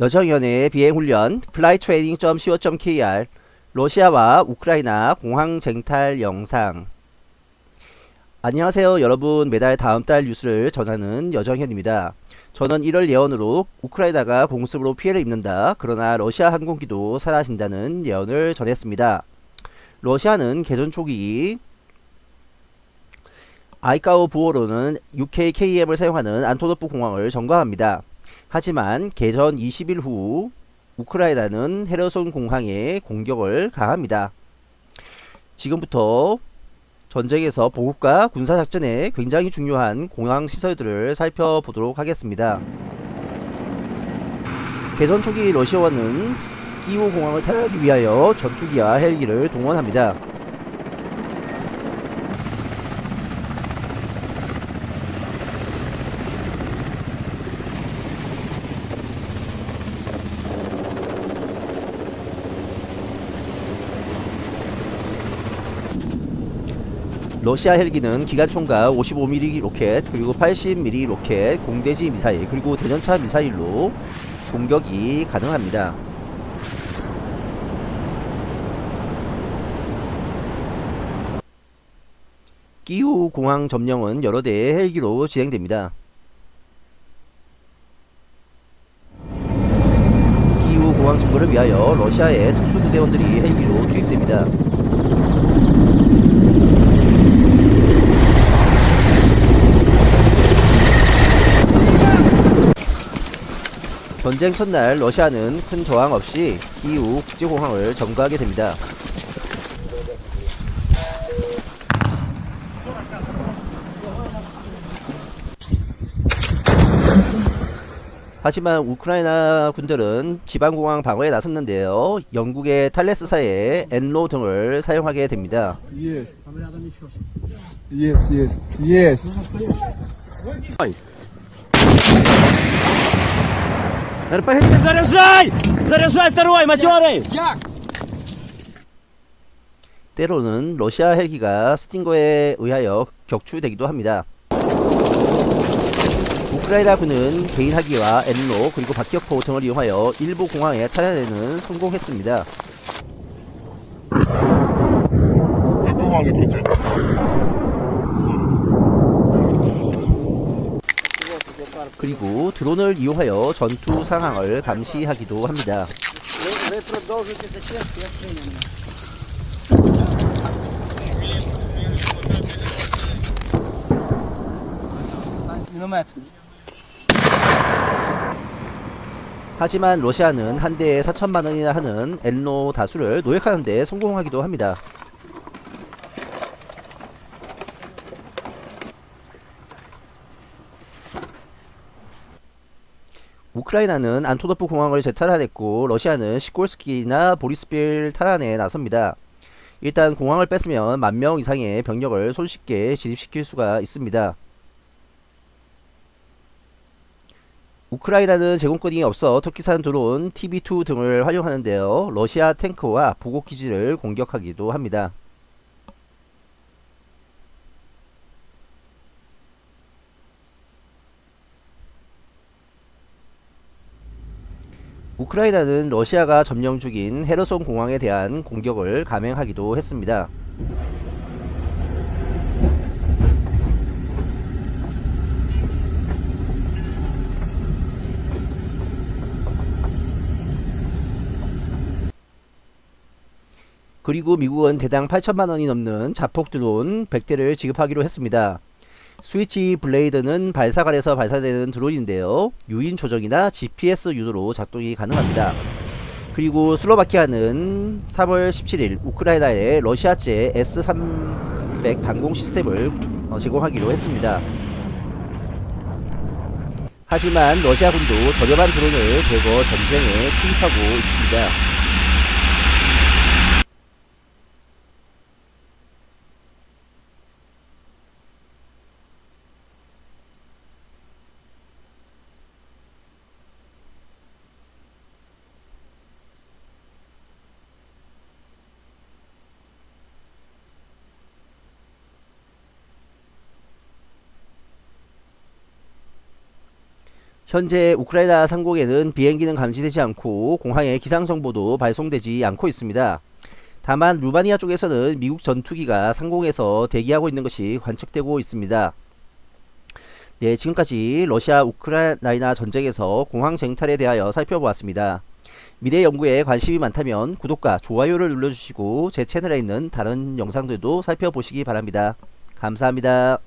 여정연의 비행훈련 flytraining.co.kr 러시아와 우크라이나 공항 쟁탈 영상 안녕하세요 여러분 매달 다음달 뉴스를 전하는 여정현입니다. 저는 1월 예언으로 우크라이나가 공습으로 피해를 입는다. 그러나 러시아 항공기도 사라진다는 예언을 전했습니다. 러시아는 개전 초기 아이카오 부호로는 UKKM을 사용하는 안토노프 공항을 점거합니다. 하지만 개전 20일 후 우크라이나는 헤르손 공항에 공격을 가합니다. 지금부터 전쟁에서 보급과 군사작전에 굉장히 중요한 공항 시설들을 살펴보도록 하겠습니다. 개전 초기 러시아원은 끼우 공항을 타기 위하여 전투기와 헬기를 동원합니다. 러시아 헬기는 기관총과 55mm 로켓 그리고 80mm 로켓 공대지 미사일 그리고 대전차 미사일로 공격이 가능합니다. 끼우 공항 점령은 여러 대의 헬기로 진행됩니다. 끼우 공항 증거를 위하여 러시아의 특수부대원들이 헬기로 투입됩니다. 전쟁 첫날 러시아는 큰 저항 없이 기후 국제공항을 점거하게 됩니다. 하지만 우크라이나 군들은 지방공항 방어에 나섰는데요. 영국의 탈레스사에 엔로 등을 사용하게 됩니다. Yes. Yes. РПГ, заряжай! Заряжай второй, матерый! 때로는 러시아 헬기가 스팅거에 의하여 격추되기도 합니다. 우크라이나 군은 개인 하기와 엔로 그리고 박격포 등을 이용하여 일부 공항에 탈환에는 성공했습니다. 그리고 드론을 이용하여 전투 상황을 감시하기도 합니다. 하지만 러시아는 한 대에 4천만 원이나 하는 엔로 다수를 노획하는 데 성공하기도 합니다. 우크라이나는 안토노프 공항을 재탈환했고 러시아는 시콜스키나 보리스빌 탈환에 나섭니다. 일단 공항을 뺐으면 만 명 이상의 병력을 손쉽게 진입시킬 수가 있습니다. 우크라이나는 제공권이 없어 터키산 드론 TB2 등을 활용하는데요. 러시아 탱크와 보고기지를 공격하기도 합니다. 우크라이나는 러시아가 점령 중인 헤르손 공항에 대한 공격을 감행하기도 했습니다. 그리고 미국은 대당 8천만 원이 넘는 자폭 드론 100대를 지급하기로 했습니다. 스위치 블레이드는 발사관에서 발사되는 드론인데요. 유인 조정이나 GPS 유도로 작동이 가능합니다. 그리고 슬로바키아는 3월 17일 우크라이나에 러시아제 S-300 방공 시스템을 어, 제공하기로 했습니다. 하지만 러시아군도 저렴한 드론을 대거 전쟁에 투입하고 있습니다. 현재 우크라이나 상공에는 비행기는 감지되지 않고 공항에 기상 정보도 발송되지 않고 있습니다. 다만 루마니아 쪽에서는 미국 전투기가 상공에서 대기하고 있는 것이 관측되고 있습니다. 네, 지금까지 러시아 우크라이나 전쟁에서 공항 쟁탈에 대하여 살펴보았습니다. 미래 연구에 관심이 많다면 구독과 좋아요를 눌러주시고 제 채널에 있는 다른 영상들도 살펴보시기 바랍니다. 감사합니다.